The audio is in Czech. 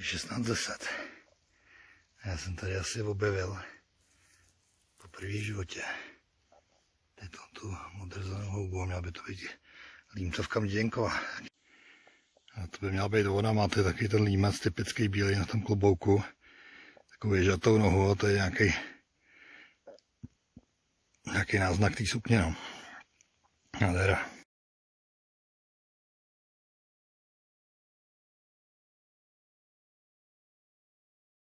Je A Já jsem tady asi objevil po první životě. tyto tu modrzanou houbu, měla by to být límcovka Mděnková. A to by měla být ona, máte takový ten límec typický bílý na tom klobouku. Takovou ježatou nohu, a to je nějaký nějaký náznak té sukně, no. Nádhera.